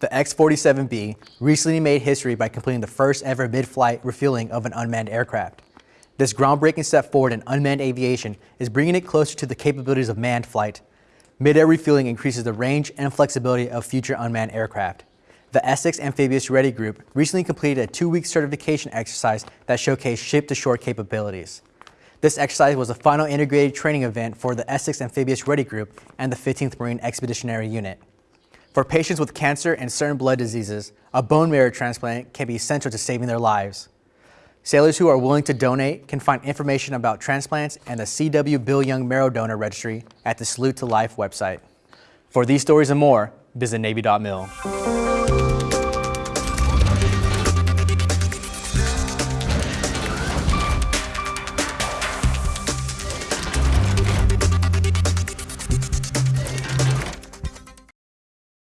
The X-47B recently made history by completing the first ever mid-flight refueling of an unmanned aircraft. This groundbreaking step forward in unmanned aviation is bringing it closer to the capabilities of manned flight. Mid-air refueling increases the range and flexibility of future unmanned aircraft. The Essex Amphibious Ready Group recently completed a two-week certification exercise that showcased ship-to-shore capabilities. This exercise was the final integrated training event for the Essex Amphibious Ready Group and the 15th Marine Expeditionary Unit. For patients with cancer and certain blood diseases, a bone marrow transplant can be essential to saving their lives. Sailors who are willing to donate can find information about transplants and the CW Bill Young Marrow Donor Registry at the Salute to Life website. For these stories and more, visit Navy.mil.